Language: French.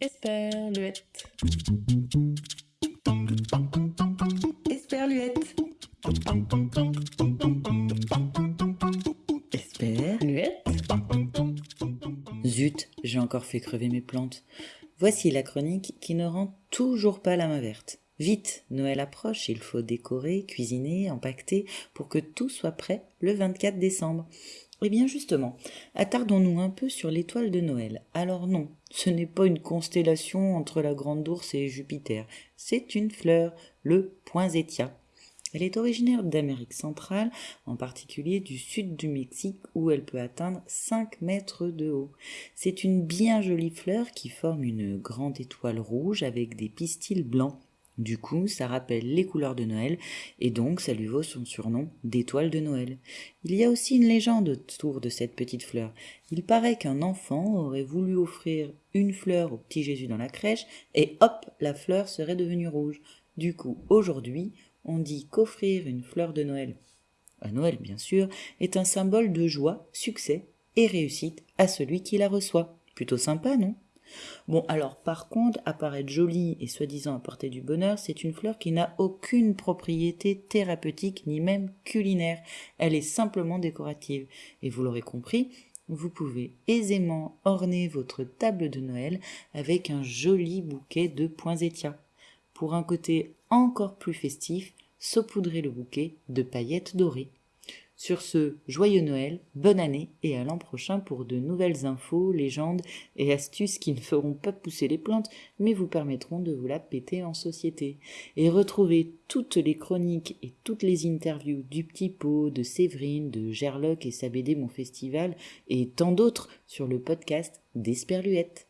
Esperluette. Esperluette. Esperluette. Zut, j'ai encore fait crever mes plantes. Voici la chronique qui ne rend toujours pas la main verte. Vite, Noël approche, il faut décorer, cuisiner, empaqueter pour que tout soit prêt le 24 décembre. Eh bien justement, attardons-nous un peu sur l'étoile de Noël. Alors non, ce n'est pas une constellation entre la Grande Ourse et Jupiter, c'est une fleur, le poinsettia. Elle est originaire d'Amérique centrale, en particulier du sud du Mexique où elle peut atteindre 5 mètres de haut. C'est une bien jolie fleur qui forme une grande étoile rouge avec des pistils blancs. Du coup, ça rappelle les couleurs de Noël et donc ça lui vaut son surnom d'étoile de Noël. Il y a aussi une légende autour de cette petite fleur. Il paraît qu'un enfant aurait voulu offrir une fleur au petit Jésus dans la crèche et hop, la fleur serait devenue rouge. Du coup, aujourd'hui, on dit qu'offrir une fleur de Noël, à Noël bien sûr, est un symbole de joie, succès et réussite à celui qui la reçoit. Plutôt sympa, non? Bon, alors par contre, apparaître jolie et soi-disant apporter du bonheur, c'est une fleur qui n'a aucune propriété thérapeutique ni même culinaire. Elle est simplement décorative. Et vous l'aurez compris, vous pouvez aisément orner votre table de Noël avec un joli bouquet de poinsettias. Pour un côté encore plus festif, saupoudrez le bouquet de paillettes dorées. Sur ce, joyeux Noël, bonne année et à l'an prochain pour de nouvelles infos, légendes et astuces qui ne feront pas pousser les plantes, mais vous permettront de vous la péter en société. Et retrouvez toutes les chroniques et toutes les interviews du Petit Pot, de Séverine, de Gerloc et sa BD Mon Festival et tant d'autres sur le podcast d'Esperluette.